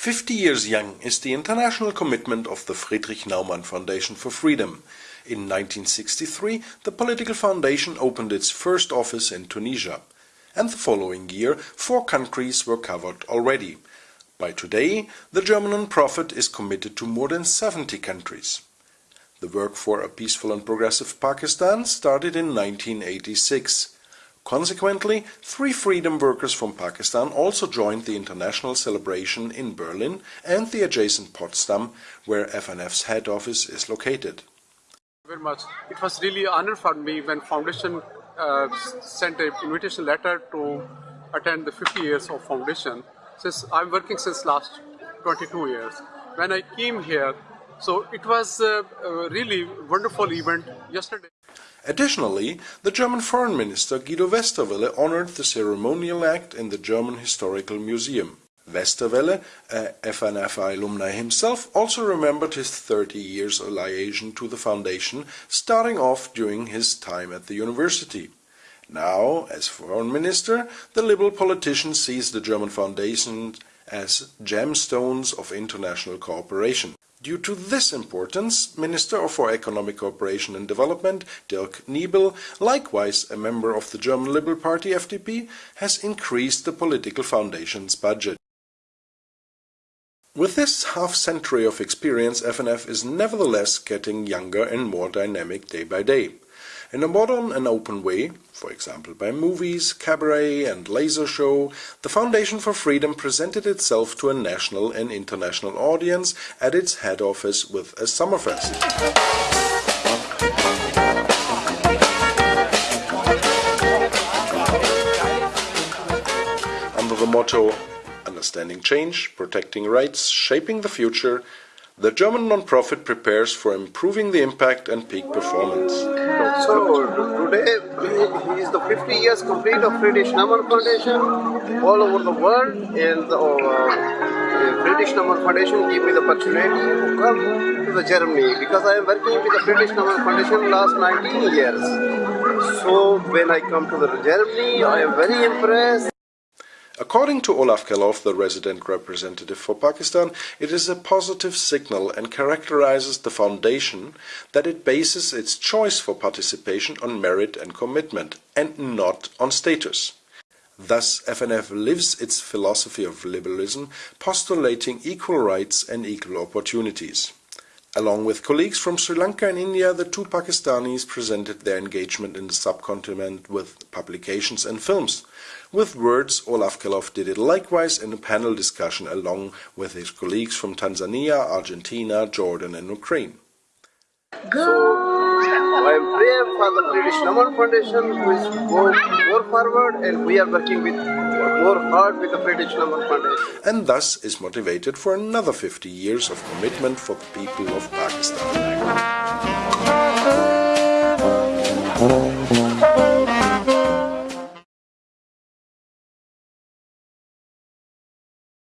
50 years young is the international commitment of the Friedrich Naumann Foundation for Freedom. In 1963, the political foundation opened its first office in Tunisia. And the following year, four countries were covered already. By today, the German non-profit is committed to more than 70 countries. The work for a peaceful and progressive Pakistan started in 1986. Consequently, three freedom workers from Pakistan also joined the international celebration in Berlin and the adjacent Potsdam, where FNF's head office is located. Very much. It was really an honor for me when Foundation uh, sent an invitation letter to attend the 50 years of Foundation. Since I'm working since last 22 years. When I came here, so it was a, really wonderful event yesterday. Additionally, the German Foreign Minister Guido Westerwelle honored the ceremonial act in the German Historical Museum. Westerwelle, a FNFI alumni himself, also remembered his 30 years liaison to the foundation, starting off during his time at the university. Now, as foreign minister, the liberal politician sees the German foundation as gemstones of international cooperation. Due to this importance, Minister for Economic Cooperation and Development Dirk Niebel, likewise a member of the German Liberal Party FDP, has increased the political foundation's budget. With this half-century of experience, FNF is nevertheless getting younger and more dynamic day by day in a modern and open way, for example by movies, cabaret and laser show, the Foundation for Freedom presented itself to a national and international audience at its head office with a Summerfest. Under the motto Understanding Change, Protecting Rights, Shaping the Future, the German non-profit prepares for improving the impact and peak performance. So today is the 50 years complete of Friedrich Naumann Foundation all over the world and the uh, Friedrich Foundation gave me the opportunity to come to the Germany because I am working with the Friedrich Naumann Foundation last 19 years. So when I come to the Germany I am very impressed According to Olaf Kellerhoff, the resident representative for Pakistan, it is a positive signal and characterizes the foundation that it bases its choice for participation on merit and commitment, and not on status. Thus, FNF lives its philosophy of liberalism, postulating equal rights and equal opportunities. Along with colleagues from Sri Lanka and India, the two Pakistanis presented their engagement in the subcontinent with publications and films. With words, Olaf Kellerhoff did it likewise in a panel discussion along with his colleagues from Tanzania, Argentina, Jordan and Ukraine. I am praying for the Friedrich Naumann Foundation who is going more forward and we are working with more hard with the Friedrich Naumann Foundation. And thus is motivated for another 50 years of commitment for the people of Pakistan.